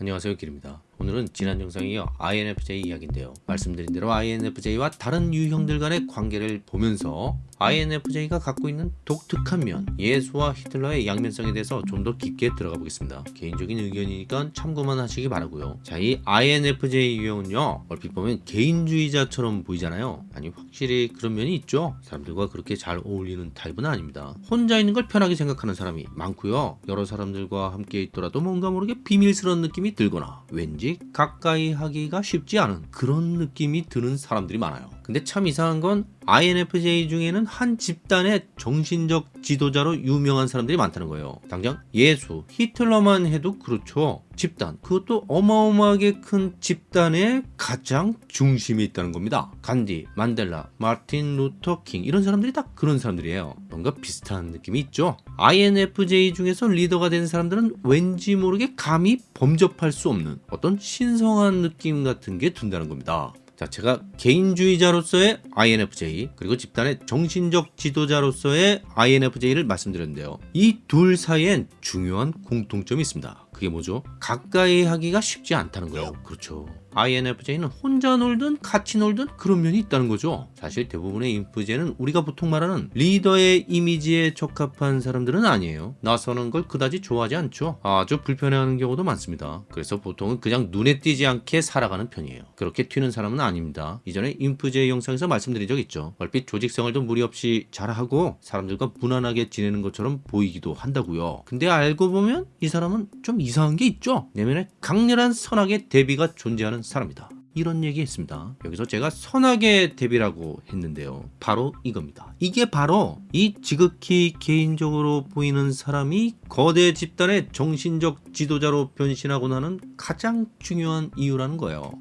안녕하세요 길입니다 오늘은 지난 영상에 이어 INFJ 이야기인데요. 말씀드린 대로 INFJ와 다른 유형들 간의 관계를 보면서 INFJ가 갖고 있는 독특한 면 예수와 히틀러의 양면성에 대해서 좀 더 깊게 들어가 보겠습니다. 개인적인 의견이니까 참고만 하시기 바라고요. 자 이 INFJ 유형은요 얼핏 보면 개인주의자처럼 보이잖아요. 아니 확실히 그런 면이 있죠. 사람들과 그렇게 잘 어울리는 타입은 아닙니다. 혼자 있는 걸 편하게 생각하는 사람이 많고요. 여러 사람들과 함께 있더라도 뭔가 모르게 비밀스러운 느낌이 들거나 왠지 가까이 하기가 쉽지 않은 그런 느낌이 드는 사람들이 많아요 근데 참 이상한 건 INFJ 중에는 한 집단의 정신적 지도자로 유명한 사람들이 많다는 거예요. 당장 예수, 히틀러만 해도 그렇죠. 집단, 그것도 어마어마하게 큰 집단의 가장 중심에 있다는 겁니다. 간디, 만델라, 마틴 루터 킹 이런 사람들이 다 그런 사람들이에요. 뭔가 비슷한 느낌이 있죠. INFJ 중에서 리더가 된 사람들은 왠지 모르게 감히 범접할 수 없는 어떤 신성한 느낌 같은 게 든다는 겁니다. 자, 제가 개인주의자로서의 INFJ 그리고 집단의 정신적 지도자로서의 INFJ를 말씀드렸는데요. 이 둘 사이엔 중요한 공통점이 있습니다. 그게 뭐죠? 가까이 하기가 쉽지 않다는 거예요. 그렇죠. INFJ는 혼자 놀든 같이 놀든 그런 면이 있다는 거죠. 사실 대부분의 인프제는 우리가 보통 말하는 리더의 이미지에 적합한 사람들은 아니에요. 나서는 걸 그다지 좋아하지 않죠. 아주 불편해하는 경우도 많습니다. 그래서 보통은 그냥 눈에 띄지 않게 살아가는 편이에요. 그렇게 튀는 사람은 아닙니다. 이전에 인프제 영상에서 말씀드린 적 있죠. 얼핏 조직 생활도 무리 없이 잘하고 사람들과 무난하게 지내는 것처럼 보이기도 한다고요. 근데 알고 보면 이 사람은 좀 이상한 게 있죠. 내면에 강렬한 선악의 대비가 존재하는 사람이다. 이런 얘기 했습니다. 여기서 제가 선악의 대비라고 했는데요. 바로 이겁니다. 이게 바로 이 지극히 개인적으로 보이는 사람이 거대 집단의 정신적 지도자로 변신하고 나는 가장 중요한 이유라는 거예요.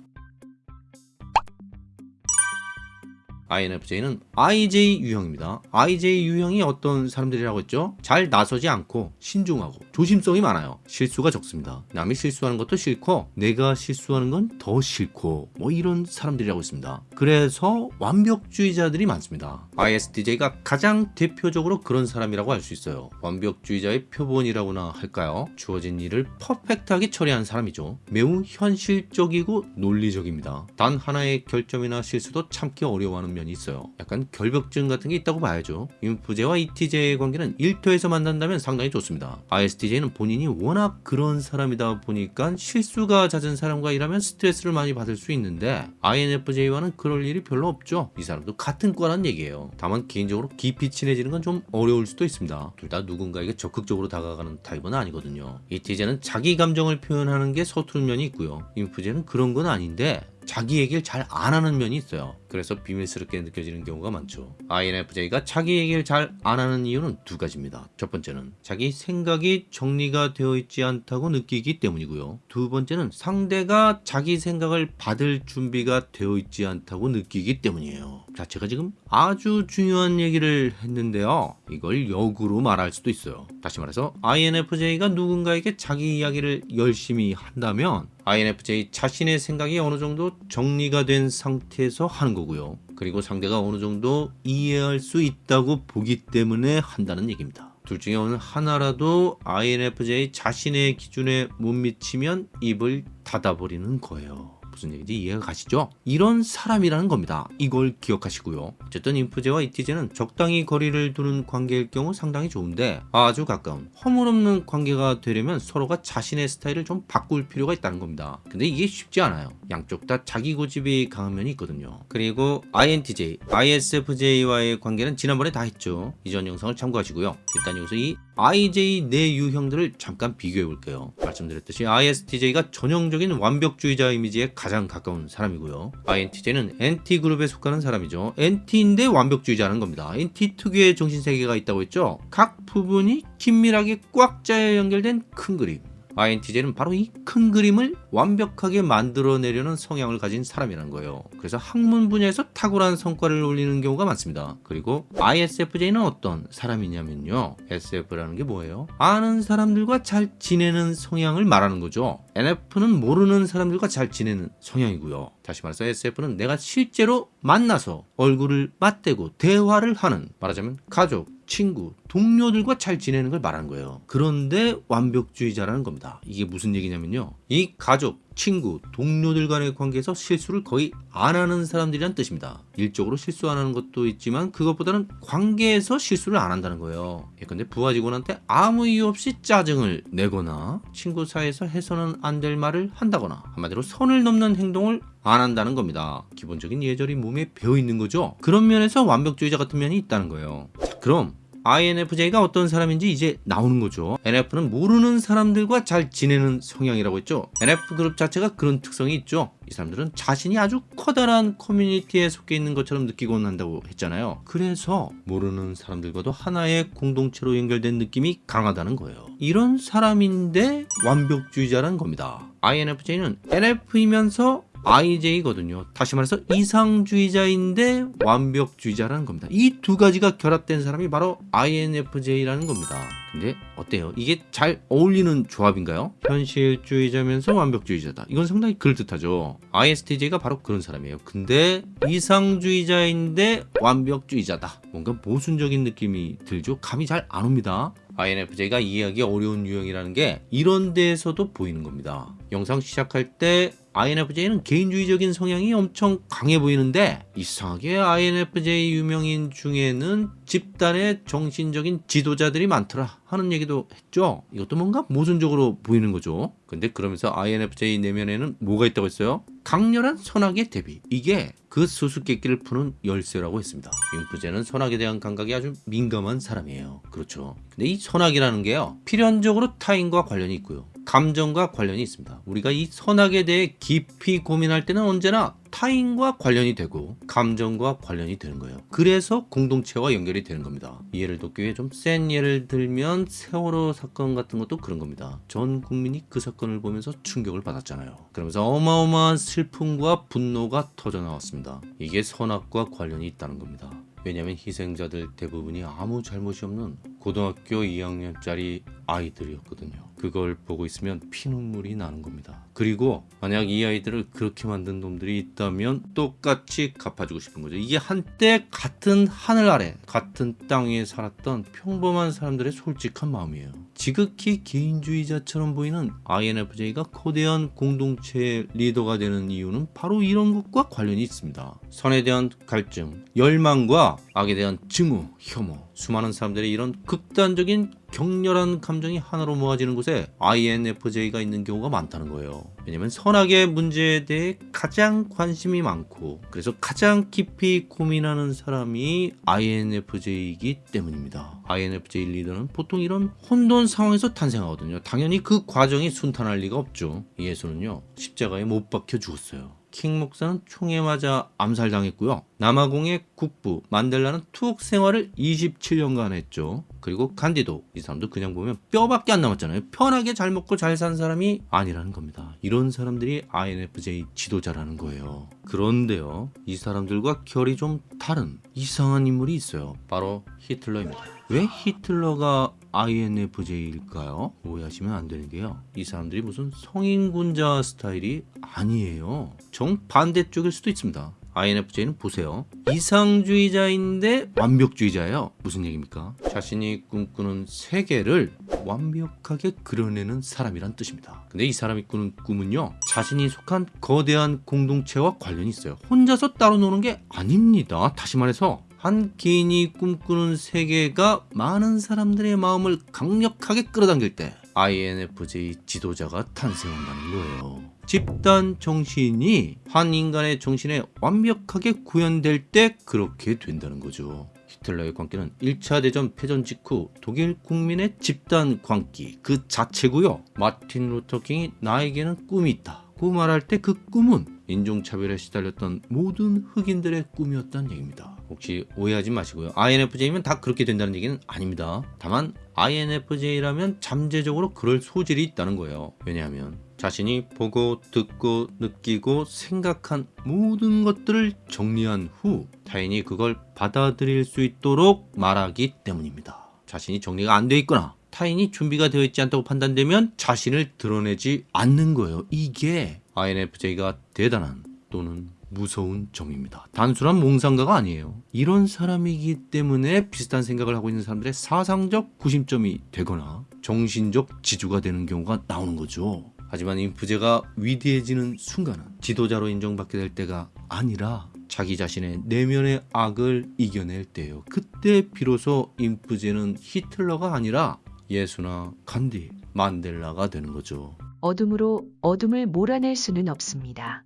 INFJ는 IJ 유형입니다. IJ 유형이 어떤 사람들이라고 했죠? 잘 나서지 않고 신중하고 조심성이 많아요. 실수가 적습니다. 남이 실수하는 것도 싫고 내가 실수하는 건 더 싫고 뭐 이런 사람들이라고 했습니다. 그래서 완벽주의자들이 많습니다. ISTJ가 가장 대표적으로 그런 사람이라고 할 수 있어요. 완벽주의자의 표본이라고나 할까요? 주어진 일을 퍼펙트하게 처리한 사람이죠. 매우 현실적이고 논리적입니다. 단 하나의 결점이나 실수도 참기 어려워하는 면이 있어요. 약간 결벽증 같은 게 있다고 봐야죠. 인프제와 ETJ의 관계는 일터에서 만난다면 상당히 좋습니다. ISTJ는 본인이 워낙 그런 사람이다 보니까 실수가 잦은 사람과 일하면 스트레스를 많이 받을 수 있는데 INFJ와는 그럴 일이 별로 없죠. 이 사람도 같은 과란 얘기예요. 다만 개인적으로 깊이 친해지는 건 좀 어려울 수도 있습니다. 둘 다 누군가에게 적극적으로 다가가는 타입은 아니거든요. ETJ는 자기 감정을 표현하는 게 서투른 면이 있고요. 인프제는 그런 건 아닌데 자기 얘기를 잘 안 하는 면이 있어요. 그래서 비밀스럽게 느껴지는 경우가 많죠. INFJ가 자기 얘기를 잘 안 하는 이유는 두 가지입니다. 첫 번째는 자기 생각이 정리가 되어 있지 않다고 느끼기 때문이고요. 두 번째는 상대가 자기 생각을 받을 준비가 되어 있지 않다고 느끼기 때문이에요. 자, 제가 지금 아주 중요한 얘기를 했는데요. 이걸 역으로 말할 수도 있어요. 다시 말해서 INFJ가 누군가에게 자기 이야기를 열심히 한다면 INFJ 자신의 생각이 어느 정도 정리가 된 상태에서 하는 거 고요. 그리고 상대가 어느 정도 이해할 수 있다고 보기 때문에 한다는 얘기입니다. 둘 중에 어느 하나라도 INFJ 자신의 기준에 못 미치면 입을 닫아버리는 거예요. 무슨 얘기인지 이해가 가시죠? 이런 사람이라는 겁니다. 이걸 기억하시고요. 어쨌든 인프제와 이티제는 적당히 거리를 두는 관계일 경우 상당히 좋은데 아주 가까운 허물없는 관계가 되려면 서로가 자신의 스타일을 좀 바꿀 필요가 있다는 겁니다. 근데 이게 쉽지 않아요. 양쪽 다 자기 고집이 강한 면이 있거든요. 그리고 INTJ, ISFJ와의 관계는 지난번에 다 했죠. 이전 영상을 참고하시고요. 일단 여기서 이 IJ 내 유형들을 잠깐 비교해 볼게요. 말씀드렸듯이 ISTJ가 전형적인 완벽주의자 이미지에 가장 가까운 사람이고요. INTJ는 NT그룹에 속하는 사람이죠. NT인데 완벽주의자는 겁니다. NT 특유의 정신세계가 있다고 했죠. 각 부분이 긴밀하게 꽉 짜여 연결된 큰 그림. INTJ는 바로 이 큰 그림을 완벽하게 만들어내려는 성향을 가진 사람이라는 거예요. 그래서 학문 분야에서 탁월한 성과를 올리는 경우가 많습니다. 그리고 ISFJ는 어떤 사람이냐면요. SF라는 게 뭐예요? 아는 사람들과 잘 지내는 성향을 말하는 거죠. NF는 모르는 사람들과 잘 지내는 성향이고요. 다시 말해서 SF는 내가 실제로 만나서 얼굴을 맞대고 대화를 하는 말하자면 가족, 친구, 동료들과 잘 지내는 걸 말하는 거예요. 그런데 완벽주의자라는 겁니다. 이게 무슨 얘기냐면요. 이 가족, 친구, 동료들 간의 관계에서 실수를 거의 안 하는 사람들이란 뜻입니다. 일적으로 실수 안 하는 것도 있지만 그것보다는 관계에서 실수를 안 한다는 거예요. 예컨대 부하 직원한테 아무 이유 없이 짜증을 내거나 친구 사이에서 해서는 안 될 말을 한다거나 한마디로 선을 넘는 행동을 안 한다는 겁니다. 기본적인 예절이 몸에 배어 있는 거죠. 그런 면에서 완벽주의자 같은 면이 있다는 거예요. 자, 그럼 INFJ가 어떤 사람인지 이제 나오는 거죠. NF는 모르는 사람들과 잘 지내는 성향이라고 했죠. NF 그룹 자체가 그런 특성이 있죠. 이 사람들은 자신이 아주 커다란 커뮤니티에 속해 있는 것처럼 느끼곤 한다고 했잖아요. 그래서 모르는 사람들과도 하나의 공동체로 연결된 느낌이 강하다는 거예요. 이런 사람인데 완벽주의자라는 겁니다. INFJ는 NF이면서 IJ거든요. 다시 말해서 이상주의자인데 완벽주의자라는 겁니다. 이 두 가지가 결합된 사람이 바로 INFJ라는 겁니다. 근데 어때요? 이게 잘 어울리는 조합인가요? 현실주의자면서 완벽주의자다. 이건 상당히 그럴듯하죠. ISTJ가 바로 그런 사람이에요. 근데 이상주의자인데 완벽주의자다. 뭔가 모순적인 느낌이 들죠. 감이 잘 안 옵니다. INFJ가 이해하기 어려운 유형이라는 게 이런 데에서도 보이는 겁니다. 영상 시작할 때 INFJ는 개인주의적인 성향이 엄청 강해 보이는데 이상하게 INFJ 유명인 중에는 집단의 정신적인 지도자들이 많더라 하는 얘기도 했죠. 이것도 뭔가 모순적으로 보이는 거죠. 근데 그러면서 INFJ 내면에는 뭐가 있다고 했어요? 강렬한 선악의 대비. 이게 그 수수께끼를 푸는 열쇠라고 했습니다. 융프제는 선악에 대한 감각이 아주 민감한 사람이에요. 그렇죠. 근데 이 선악이라는 게요. 필연적으로 타인과 관련이 있고요. 감정과 관련이 있습니다. 우리가 이 선악에 대해 깊이 고민할 때는 언제나 타인과 관련이 되고 감정과 관련이 되는 거예요. 그래서 공동체와 연결이 되는 겁니다. 이해를 돕기 위해 좀 센 예를 들면 세월호 사건 같은 것도 그런 겁니다. 전 국민이 그 사건을 보면서 충격을 받았잖아요. 그러면서 어마어마한 슬픔과 분노가 터져 나왔습니다. 이게 선악과 관련이 있다는 겁니다. 왜냐하면 희생자들 대부분이 아무 잘못이 없는 고등학교 2학년짜리 아이들이었거든요. 그걸 보고 있으면 피눈물이 나는 겁니다. 그리고 만약 이 아이들을 그렇게 만든 놈들이 있다면 똑같이 갚아주고 싶은 거죠. 이게 한때 같은 하늘 아래 같은 땅 위에 살았던 평범한 사람들의 솔직한 마음이에요. 지극히 개인주의자처럼 보이는 INFJ가 거대한 공동체 리더가 되는 이유는 바로 이런 것과 관련이 있습니다. 선에 대한 갈증, 열망과 악에 대한 증오, 혐오, 수많은 사람들의 이런 극단적인 격렬한 감정이 하나로 모아지는 곳에 INFJ가 있는 경우가 많다는 거예요. 왜냐면 선악의 문제에 대해 가장 관심이 많고 그래서 가장 깊이 고민하는 사람이 INFJ이기 때문입니다. INFJ 리더는 보통 이런 혼돈 상황에서 탄생하거든요. 당연히 그 과정이 순탄할 리가 없죠. 예수는요 십자가에 못 박혀 죽었어요. 킹 목사는 총에 맞아 암살당했고요. 남아공의 국부 만델라는 투옥 생활을 27년간 했죠. 그리고 간디도 이 사람도 그냥 보면 뼈밖에 안 남았잖아요. 편하게 잘 먹고 잘 산 사람이 아니라는 겁니다. 이런 사람들이 INFJ 지도자라는 거예요. 그런데요. 이 사람들과 결이 좀 다른 이상한 인물이 있어요. 바로 히틀러입니다. 왜 히틀러가 INFJ일까요? 오해하시면 안 되는 게요. 이 사람들이 무슨 성인군자 스타일이 아니에요. 정 반대쪽일 수도 있습니다. INFJ는 보세요. 이상주의자인데 완벽주의자예요. 무슨 얘기입니까? 자신이 꿈꾸는 세계를 완벽하게 그려내는 사람이란 뜻입니다. 근데 이 사람이 꾸는 꿈은요. 자신이 속한 거대한 공동체와 관련이 있어요. 혼자서 따로 노는 게 아닙니다. 다시 말해서 한 개인이 꿈꾸는 세계가 많은 사람들의 마음을 강력하게 끌어당길 때 INFJ 지도자가 탄생한다는 거예요. 집단 정신이 한 인간의 정신에 완벽하게 구현될 때 그렇게 된다는 거죠. 히틀러의 광기는 1차 대전 패전 직후 독일 국민의 집단 광기 그 자체고요. 마틴 루터킹이 나에게는 꿈이 있다. 고 말할 때 그 꿈은 인종차별에 시달렸던 모든 흑인들의 꿈이었다는 얘기입니다. 혹시 오해하지 마시고요. INFJ면 다 그렇게 된다는 얘기는 아닙니다. 다만 INFJ라면 잠재적으로 그럴 소질이 있다는 거예요. 왜냐하면 자신이 보고 듣고 느끼고 생각한 모든 것들을 정리한 후 타인이 그걸 받아들일 수 있도록 말하기 때문입니다. 자신이 정리가 안 돼 있거나 타인이 준비가 되어 있지 않다고 판단되면 자신을 드러내지 않는 거예요. 이게 INFJ가 대단한 또는 무서운 점입니다. 단순한 몽상가가 아니에요. 이런 사람이기 때문에 비슷한 생각을 하고 있는 사람들의 사상적 구심점이 되거나 정신적 지주가 되는 경우가 나오는 거죠. 하지만 인프제가 위대해지는 순간은 지도자로 인정받게 될 때가 아니라 자기 자신의 내면의 악을 이겨낼 때예요. 그때 비로소 인프제는 히틀러가 아니라 예수나 간디, 만델라가 되는 거죠. 어둠으로 어둠을 몰아낼 수는 없습니다.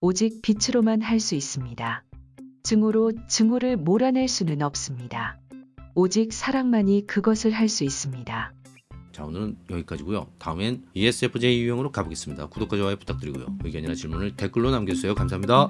오직 빛으로만 할 수 있습니다. 증오로 증오를 몰아낼 수는 없습니다. 오직 사랑만이 그것을 할 수 있습니다. 자 오늘은 여기까지고요. 다음엔 ESFJ 유형으로 가보겠습니다. 구독과 좋아요 부탁드리고요. 의견이나 질문을 댓글로 남겨주세요. 감사합니다.